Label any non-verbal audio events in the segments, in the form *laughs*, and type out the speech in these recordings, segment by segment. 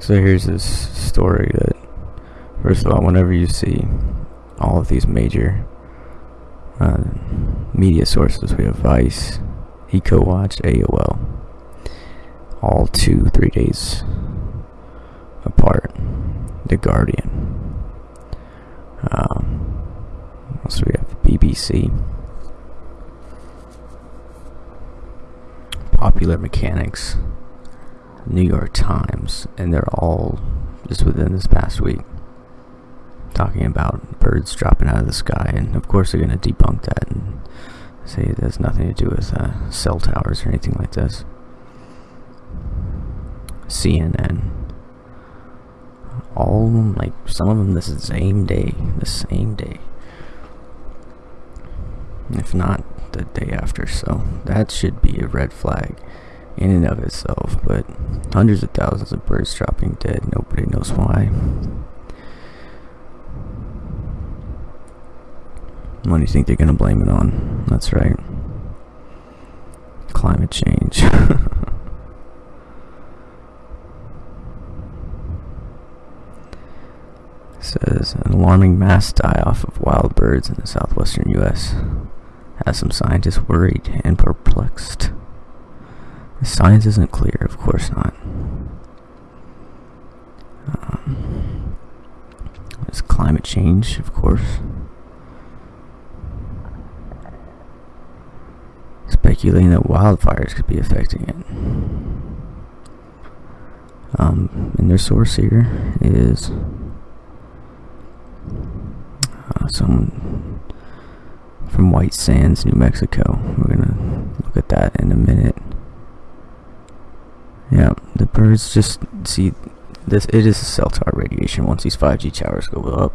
So here's this story that, first of all, whenever you see all of these major uh, media sources, we have Vice, EcoWatch, AOL, all two, three days apart. The Guardian. Um, also we have BBC. Popular Mechanics, New York Times, and they're all just within this past week talking about birds dropping out of the sky, and of course they're going to debunk that and say it has nothing to do with uh, cell towers or anything like this. CNN, all like some of them this is the same day, the same day, if not the day after. So that should be a red flag in and of itself. But hundreds of thousands of birds dropping dead, nobody knows why. What do you think they're going to blame it on? That's right. Climate change. *laughs* says an alarming mass die-off of wild birds in the southwestern U.S. has some scientists worried and perplexed. The science isn't clear, of course not. Um, there's climate change, of course. Speculating that wildfires could be affecting it. Um, and their source here is uh, someone from White Sands, New Mexico. We're gonna look at that in a minute. The birds just see this. It is a cell tower radiation. Once these 5G towers go up,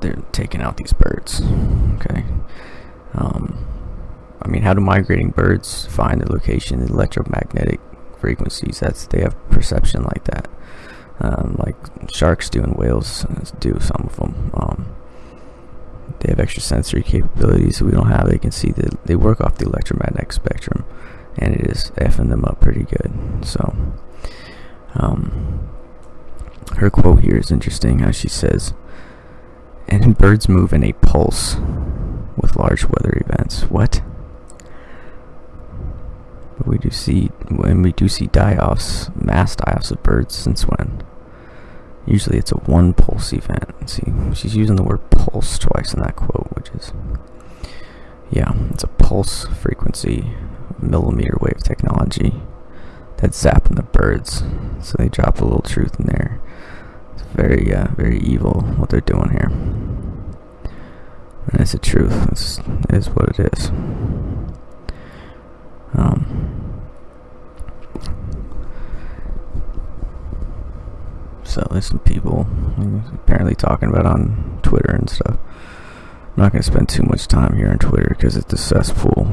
they're taking out these birds. Okay. Um, I mean, how do migrating birds find their location? The electromagnetic frequencies. That's they have perception like that um, like sharks do and whales do some of them. Um, they have extra sensory capabilities that we don't have. They can see that they work off the electromagnetic spectrum, and it is effing them up pretty good. So, um, her quote here is interesting. How she says, "And birds move in a pulse with large weather events." What? But we do see when we do see die-offs, mass die-offs of birds since when? Usually it's a one pulse event. See, she's using the word pulse twice in that quote, which is, yeah, it's a pulse frequency millimeter wave technology that's zapping the birds. So they drop a little truth in there. It's very, uh, very evil what they're doing here. And it's the truth. It's, it is what it is. Um, So there's some people apparently talking about on Twitter and stuff. I'm not going to spend too much time here on Twitter because it's a cesspool.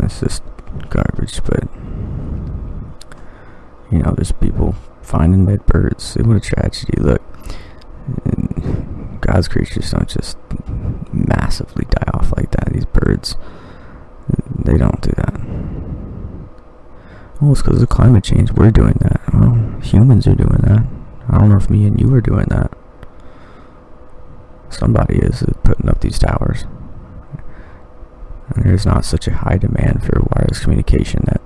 It's just garbage, but you know, there's people finding dead birds. What a tragedy! Look, God's creatures don't just massively die off like that. These birds, they don't do that. Oh, it's because of climate change. We're doing that. Well, humans are doing that. I don't know if me and you are doing that. Somebody is putting up these towers. There's not such a high demand for wireless communication that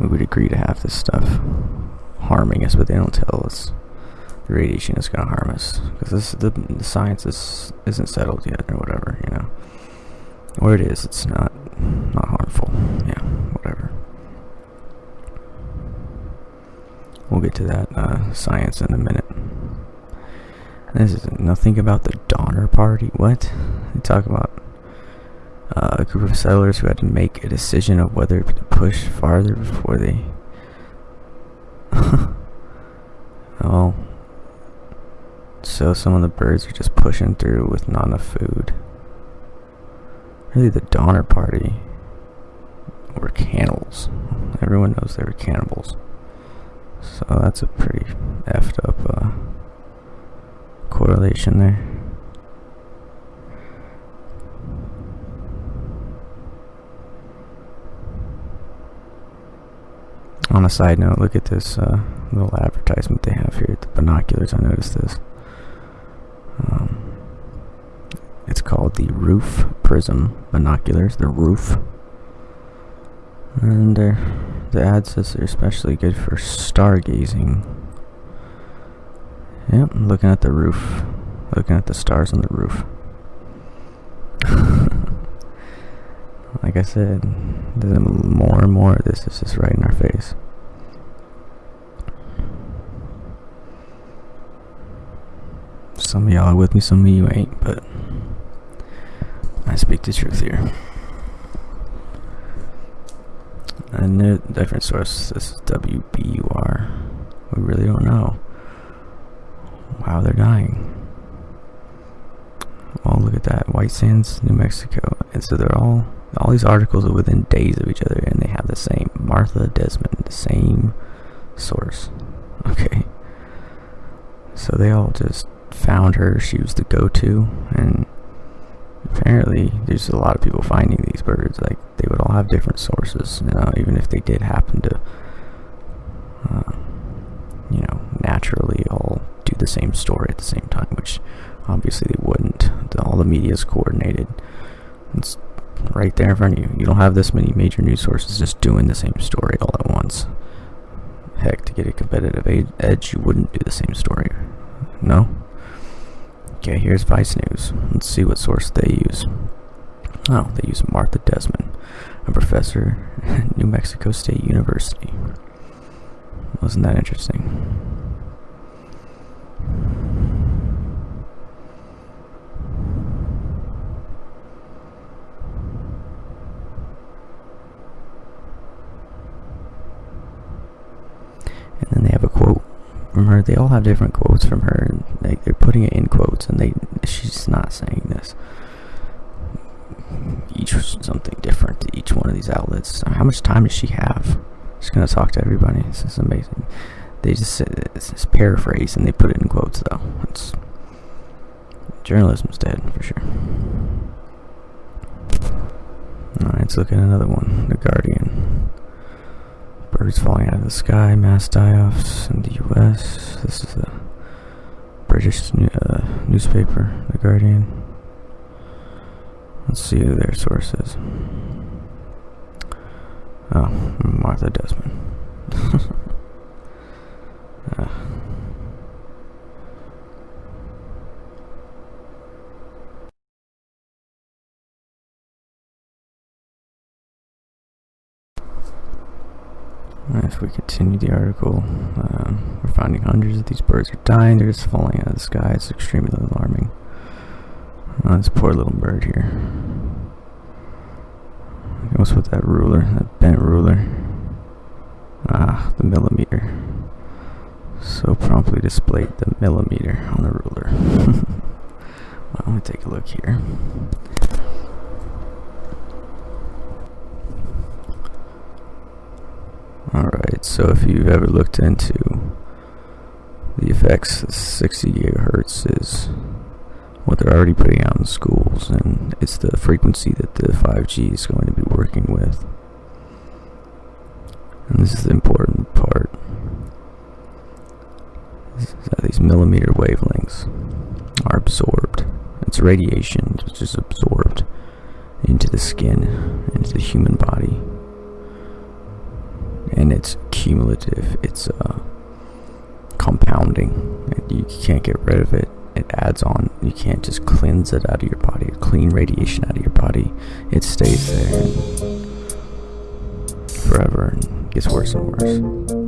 we would agree to have this stuff harming us, but they don't tell us the radiation is going to harm us because the, the science is, isn't settled yet or whatever, you know. Or it is, it's not not harmful. Yeah, whatever. We'll get to that uh, science in a minute. This is nothing about the Donner Party. What? They talk about uh, a group of settlers who had to make a decision of whether to push farther before they. *laughs* oh. So some of the birds are just pushing through with not enough food. Really, the Donner Party were cannibals. Everyone knows they were cannibals. So that's a pretty effed up uh, correlation there. On a side note, look at this uh, little advertisement they have here. The binoculars, I noticed this. Um, it's called the Roof Prism binoculars. The Roof. And uh, the ad says they're especially good for stargazing. Yep, looking at the roof. Looking at the stars on the roof. *laughs* like I said, there's more and more of this is just right in our face. Some of y'all are with me, some of you ain't, but I speak the truth here. And a different source. This is WBUR. We really don't know. Wow, they're dying. Oh, look at that. White Sands, New Mexico. And so they're all, all these articles are within days of each other and they have the same. Martha Desmond, the same source. *laughs* Okay. So they all just found her. She was the go-to. And apparently there's a lot of people finding these birds. Like, they would all have different sources. You know, even if they did happen to, uh, you know, naturally all do the same story at the same time, which obviously they wouldn't. All the media is coordinated. It's right there in front of you. You don't have this many major news sources just doing the same story all at once. Heck, to get a competitive edge, you wouldn't do the same story. No? Okay, here's Vice News. Let's see what source they use. Oh, they use Martha Desmond, a professor at New Mexico State University. Wasn't that interesting? And then they have a quote her. They all have different quotes from her. And like they're putting it in quotes, and they she's not saying this. Each something different to each one of these outlets. How much time does she have? She's gonna talk to everybody. This is amazing. They just it's paraphrase and they put it in quotes though. It's journalism's dead for sure. Alright, let's look at another one. The Guardian. Birds falling out of the sky, mass die-offs in the U.S. This is a British uh, newspaper, The Guardian. Let's see who their source is. Oh, Martha Desmond. uh. *laughs* If we continue the article, um, we're finding hundreds of these birds are dying. They're just falling out of the sky. It's extremely alarming. Oh, this poor little bird here. What's with that ruler? That bent ruler. Ah, the millimeter. So promptly displayed the millimeter on the ruler. *laughs* well, let me take a look here. Alright, so if you've ever looked into the effects 60 gigahertz is what they're already putting out in schools and it's the frequency that the 5G is going to be working with. And this is the important part. these millimeter wavelengths are absorbed. It's radiation which is absorbed into the skin, into the human body and it's cumulative. It's uh, compounding. You can't get rid of it. It adds on. You can't just cleanse it out of your body, clean radiation out of your body. It stays there forever and gets worse and worse.